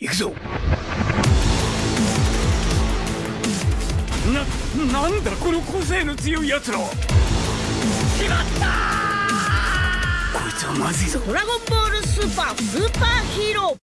行くぞ。な、なんだこの個性の強い奴らしまったこいつはまずいぞ。ドラゴンボールスーパースーパーヒーロー。